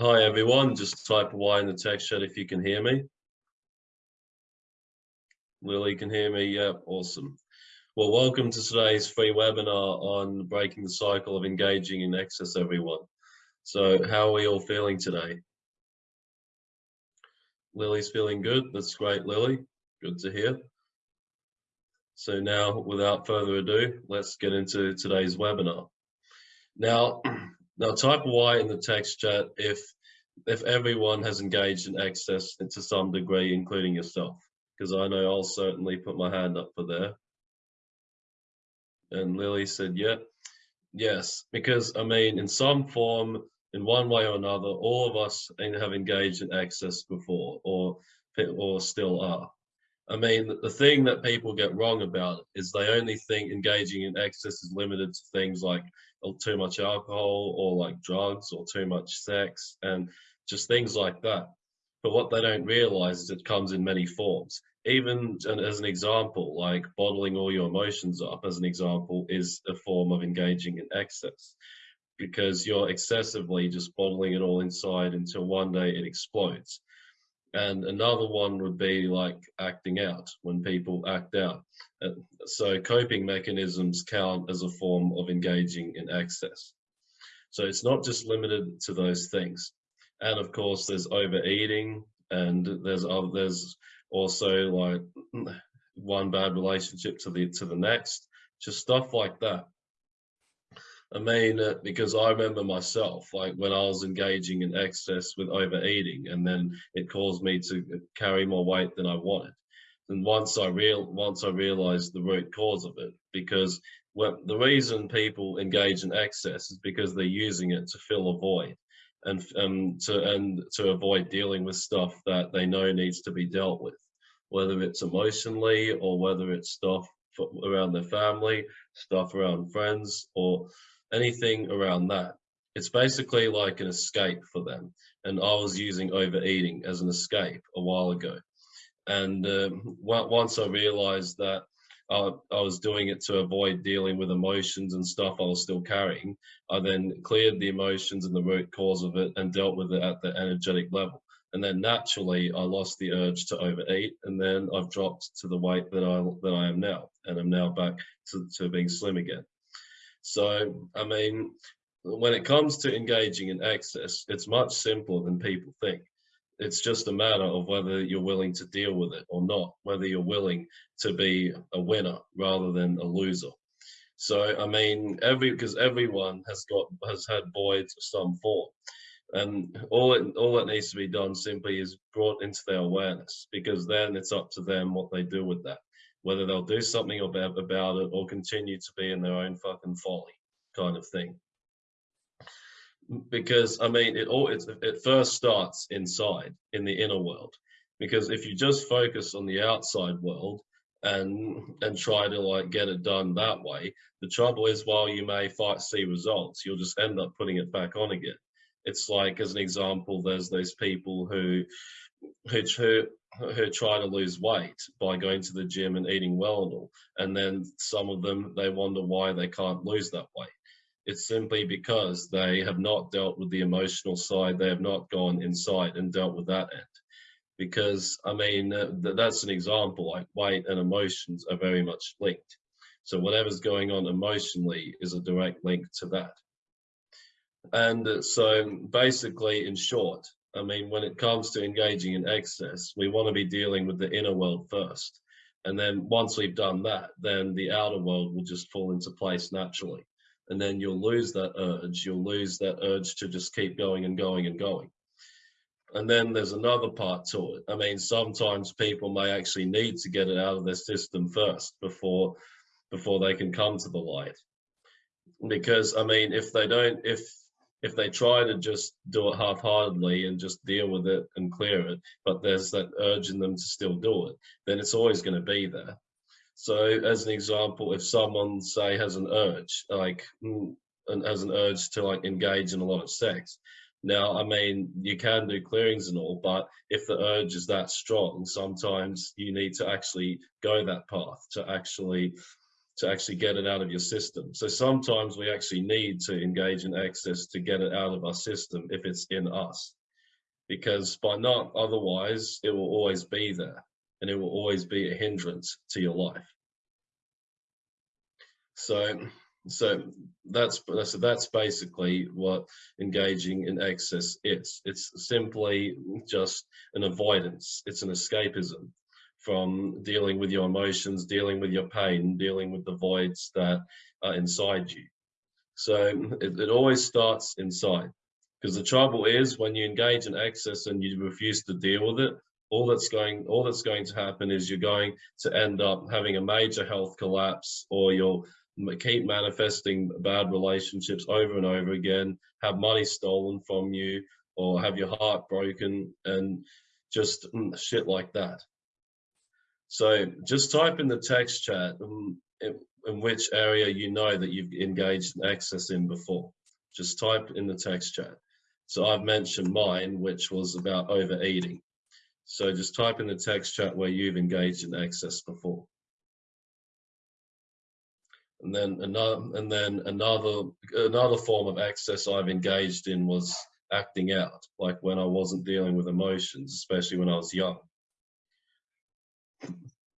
Hi everyone, just type Y in the text chat if you can hear me. Lily can hear me, yeah, awesome. Well, welcome to today's free webinar on breaking the cycle of engaging in excess, everyone. So how are we all feeling today? Lily's feeling good, that's great, Lily, good to hear. So now, without further ado, let's get into today's webinar. Now, now type Y in the text chat if if everyone has engaged in access to some degree, including yourself, because I know I'll certainly put my hand up for there. And Lily said, yeah, yes, because I mean, in some form, in one way or another, all of us have engaged in access before or, or still are. I mean, the thing that people get wrong about is they only think engaging in access is limited to things like too much alcohol or like drugs or too much sex and just things like that. But what they don't realize is it comes in many forms. Even as an example, like bottling all your emotions up as an example is a form of engaging in excess because you're excessively just bottling it all inside until one day it explodes. And another one would be like acting out, when people act out. Uh, so coping mechanisms count as a form of engaging in excess. So it's not just limited to those things. And of course, there's overeating, and there's other, there's also like one bad relationship to the to the next, just stuff like that. I mean, uh, because I remember myself, like when I was engaging in excess with overeating, and then it caused me to carry more weight than I wanted. And once I real once I realized the root cause of it, because the reason people engage in excess is because they're using it to fill a void, and um, to and to avoid dealing with stuff that they know needs to be dealt with, whether it's emotionally or whether it's stuff around their family, stuff around friends, or anything around that. It's basically like an escape for them. And I was using overeating as an escape a while ago. And um, once I realized that I, I was doing it to avoid dealing with emotions and stuff I was still carrying, I then cleared the emotions and the root cause of it and dealt with it at the energetic level. And then naturally, I lost the urge to overeat, and then I've dropped to the weight that I that I am now, and I'm now back to, to being slim again. So, I mean, when it comes to engaging in excess, it's much simpler than people think. It's just a matter of whether you're willing to deal with it or not, whether you're willing to be a winner rather than a loser. So, I mean, every because everyone has got has had voids of some form, and all it all that needs to be done simply is brought into their awareness, because then it's up to them what they do with that whether they'll do something about, about it or continue to be in their own fucking folly kind of thing. Because I mean, it all it, it first starts inside in the inner world. Because if you just focus on the outside world and and try to like get it done that way, the trouble is while you may fight see results, you'll just end up putting it back on again. It's like as an example, there's those people who who, who who try to lose weight by going to the gym and eating well and all. And then some of them, they wonder why they can't lose that weight. It's simply because they have not dealt with the emotional side. They have not gone inside and dealt with that end. Because, I mean, uh, that's an example, like weight and emotions are very much linked. So whatever's going on emotionally is a direct link to that. And uh, so basically, in short, I mean, when it comes to engaging in excess, we want to be dealing with the inner world first. And then once we've done that, then the outer world will just fall into place naturally. And then you'll lose that urge. You'll lose that urge to just keep going and going and going. And then there's another part to it. I mean, sometimes people may actually need to get it out of their system first before before they can come to the light. Because I mean, if they don't, if if they try to just do it half-heartedly and just deal with it and clear it, but there's that urge in them to still do it, then it's always going to be there. So as an example, if someone say has an urge, like mm, and has an urge to like engage in a lot of sex, now, I mean, you can do clearings and all, but if the urge is that strong, sometimes you need to actually go that path to actually to actually get it out of your system. So sometimes we actually need to engage in access to get it out of our system if it's in us. Because by not otherwise, it will always be there and it will always be a hindrance to your life. So, so that's so that's basically what engaging in excess is. It's simply just an avoidance. It's an escapism from dealing with your emotions, dealing with your pain, dealing with the voids that are inside you. So it, it always starts inside. Because the trouble is when you engage in excess and you refuse to deal with it, all that's going all that's going to happen is you're going to end up having a major health collapse or you'll keep manifesting bad relationships over and over again, have money stolen from you or have your heart broken and just mm, shit like that. So just type in the text chat in, in which area you know that you've engaged in excess in before. Just type in the text chat. So I've mentioned mine, which was about overeating. So just type in the text chat where you've engaged in excess before. And then another, and then another, another form of access I've engaged in was acting out, like when I wasn't dealing with emotions, especially when I was young.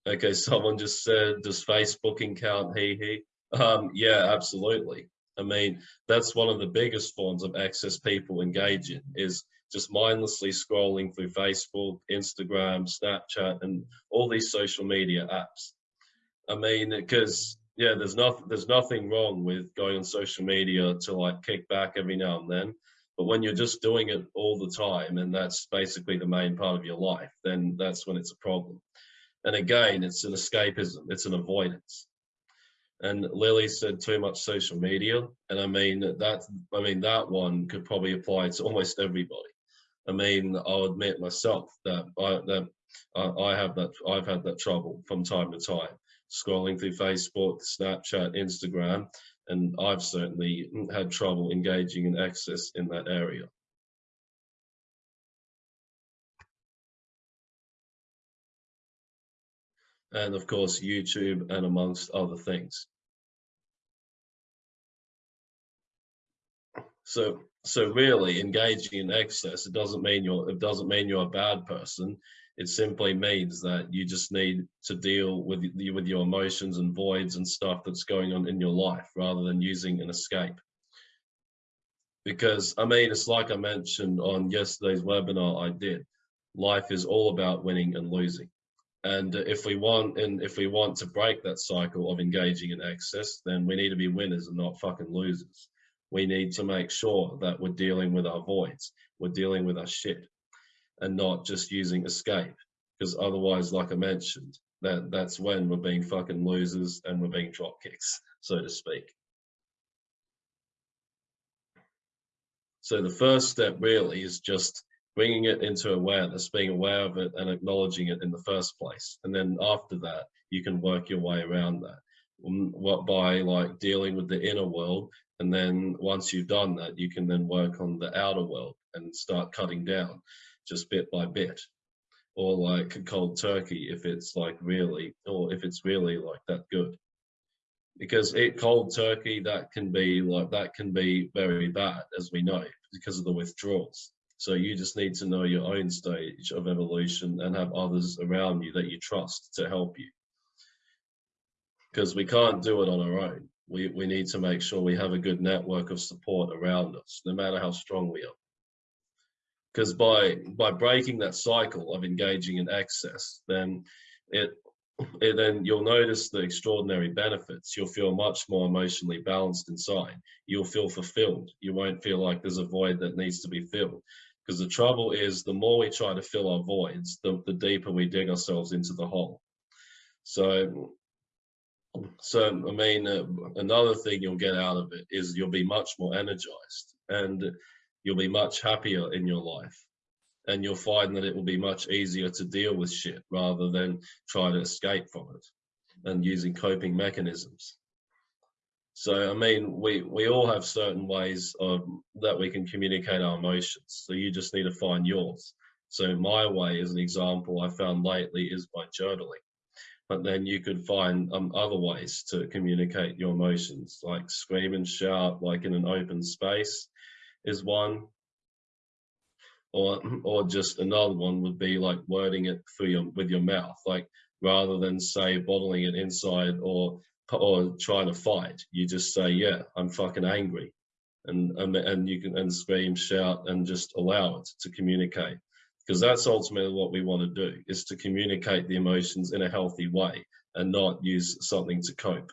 Okay, someone just said, does Facebooking count? He, he. Um, yeah, absolutely. I mean, that's one of the biggest forms of access people engage in is just mindlessly scrolling through Facebook, Instagram, Snapchat, and all these social media apps. I mean, because yeah, there's nothing there's nothing wrong with going on social media to like kick back every now and then. But when you're just doing it all the time and that's basically the main part of your life, then that's when it's a problem. And again, it's an escapism, it's an avoidance. And Lily said too much social media. And I mean, that, I mean, that one could probably apply to almost everybody. I mean, I'll admit myself that I, that I have that, I've had that trouble from time to time, scrolling through Facebook, Snapchat, Instagram, and I've certainly had trouble engaging in excess in that area. And of course YouTube and amongst other things. So so really engaging in excess it doesn't mean you're it doesn't mean you're a bad person. It simply means that you just need to deal with with your emotions and voids and stuff that's going on in your life rather than using an escape. Because I mean it's like I mentioned on yesterday's webinar I did. Life is all about winning and losing and if we want and if we want to break that cycle of engaging in excess, then we need to be winners and not fucking losers. We need to make sure that we're dealing with our voids, we're dealing with our shit, and not just using escape. Because otherwise, like I mentioned, that that's when we're being fucking losers and we're being drop kicks, so to speak. So the first step really is just bringing it into awareness, being aware of it and acknowledging it in the first place. And then after that, you can work your way around that um, what by like dealing with the inner world. And then once you've done that, you can then work on the outer world and start cutting down just bit by bit or like cold turkey if it's like really, or if it's really like that good. Because it cold turkey, that can be like, that can be very bad as we know because of the withdrawals. So you just need to know your own stage of evolution and have others around you that you trust to help you. Because we can't do it on our own. We, we need to make sure we have a good network of support around us, no matter how strong we are. Because by, by breaking that cycle of engaging in excess, then it, it then you'll notice the extraordinary benefits. You'll feel much more emotionally balanced inside. You'll feel fulfilled. You won't feel like there's a void that needs to be filled. Because the trouble is, the more we try to fill our voids, the, the deeper we dig ourselves into the hole. So, so I mean, uh, another thing you'll get out of it is you'll be much more energized and you'll be much happier in your life. And you'll find that it will be much easier to deal with shit rather than try to escape from it and using coping mechanisms. So, I mean, we, we all have certain ways of, that we can communicate our emotions. So you just need to find yours. So my way, as an example, I found lately is by journaling. but then you could find um, other ways to communicate your emotions, like scream and shout, like in an open space, is one. Or, or just another one would be like wording it through your with your mouth, like rather than say bottling it inside or or trying to fight, you just say, "Yeah, I'm fucking angry," and and and you can and scream, shout, and just allow it to communicate because that's ultimately what we want to do is to communicate the emotions in a healthy way and not use something to cope.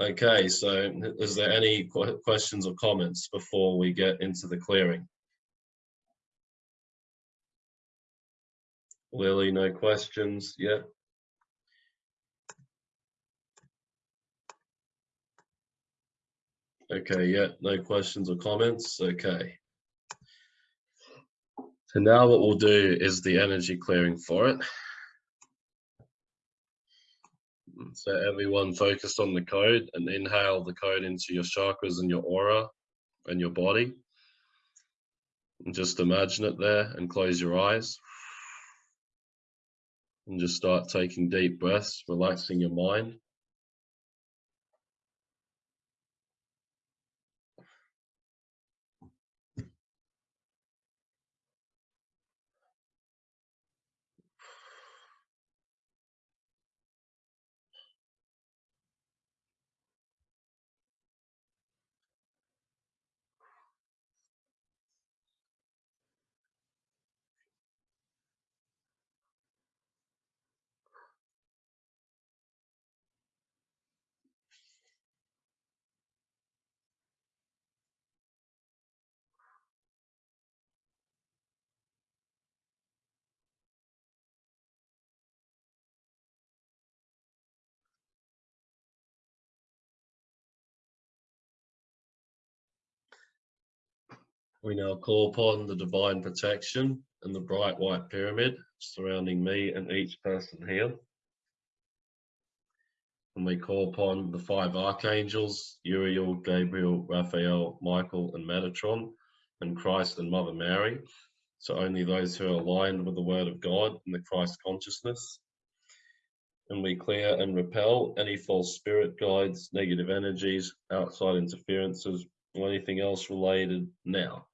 Okay, so is there any questions or comments before we get into the clearing? Lily, no questions yet? Okay, yeah, no questions or comments. Okay. So now what we'll do is the energy clearing for it. So everyone focus on the code and inhale the code into your chakras and your aura and your body. And just imagine it there and close your eyes. And just start taking deep breaths, relaxing your mind. We now call upon the divine protection and the bright white pyramid surrounding me and each person here. And we call upon the five archangels, Uriel, Gabriel, Raphael, Michael, and Metatron, and Christ and Mother Mary. So only those who are aligned with the word of God and the Christ consciousness. And we clear and repel any false spirit guides, negative energies, outside interferences, or anything else related now.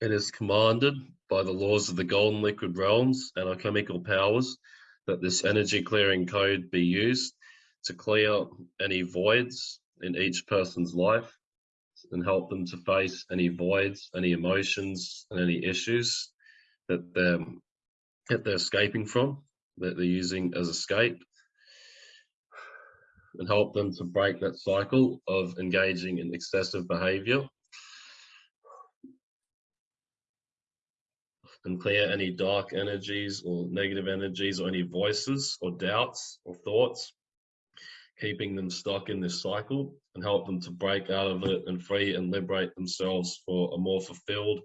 It is commanded by the laws of the golden liquid realms and our chemical powers that this energy clearing code be used to clear any voids in each person's life and help them to face any voids, any emotions, and any issues that they're, that they're escaping from, that they're using as escape, and help them to break that cycle of engaging in excessive behavior and clear any dark energies or negative energies or any voices or doubts or thoughts, keeping them stuck in this cycle and help them to break out of it and free and liberate themselves for a more fulfilled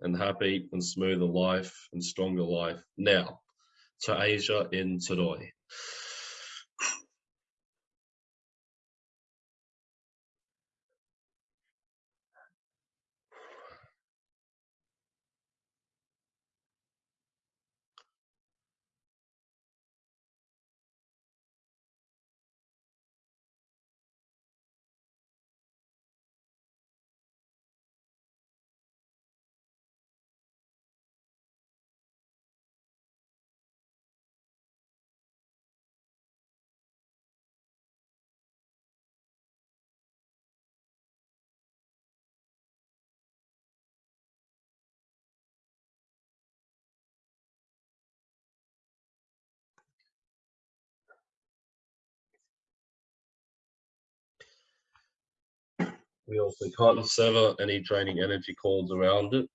and happy and smoother life and stronger life now to Asia in Todoi. We also can't sever any draining energy cords around it,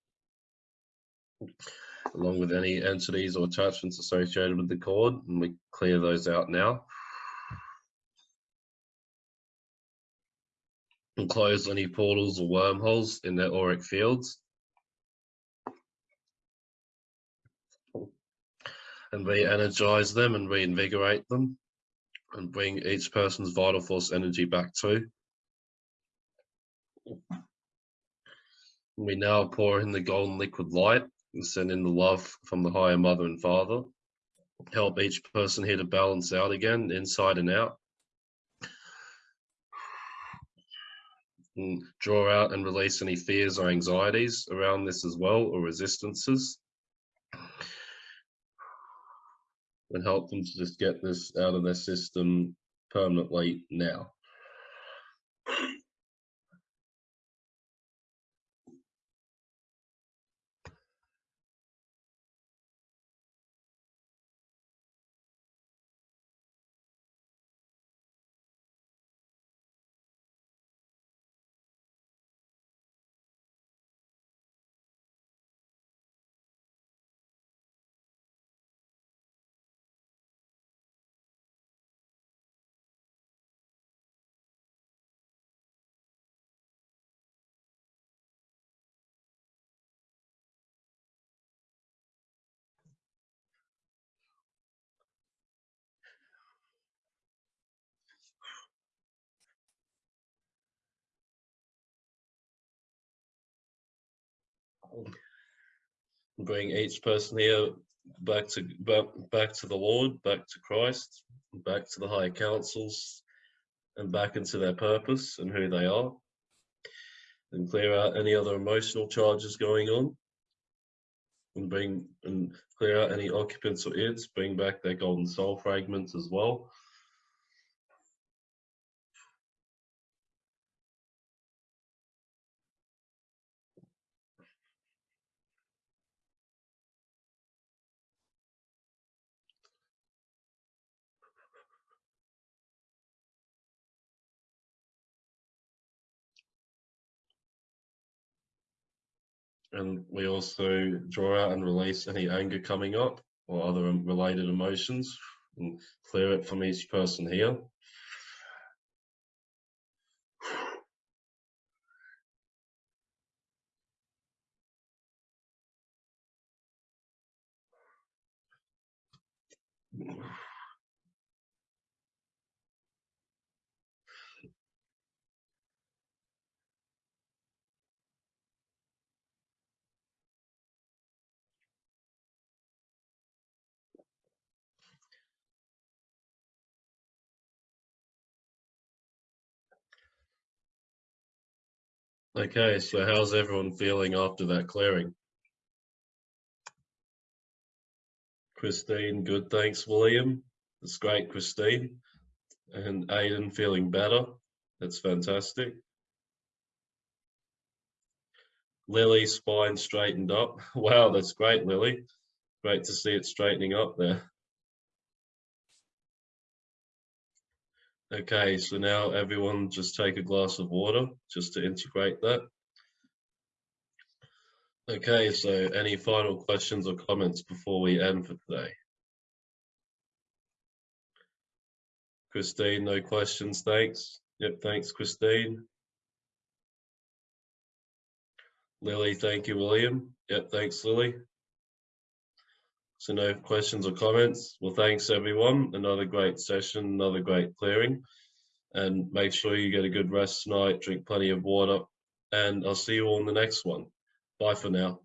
along with any entities or attachments associated with the cord, and we clear those out now. and close any portals or wormholes in their auric fields. And re-energize them and reinvigorate them and bring each person's vital force energy back to. We now pour in the golden liquid light and send in the love from the higher mother and father. Help each person here to balance out again, inside and out. And draw out and release any fears or anxieties around this as well, or resistances. And help them to just get this out of their system permanently now. Bring each person here back to back, back to the Lord, back to Christ, back to the higher councils, and back into their purpose and who they are. And clear out any other emotional charges going on. And bring and clear out any occupants or ids, bring back their golden soul fragments as well. And we also draw out and release any anger coming up or other related emotions and clear it from each person here. Okay, so how's everyone feeling after that clearing? Christine, good, thanks, William. That's great, Christine. And Aiden feeling better. That's fantastic. Lily, spine straightened up. Wow, that's great, Lily. Great to see it straightening up there. Okay, so now everyone just take a glass of water just to integrate that. Okay, so any final questions or comments before we end for today? Christine, no questions, thanks. Yep, thanks, Christine. Lily, thank you, William. Yep, thanks, Lily. So no questions or comments. Well, thanks everyone. Another great session, another great clearing. And make sure you get a good rest tonight, drink plenty of water, and I'll see you all in the next one. Bye for now.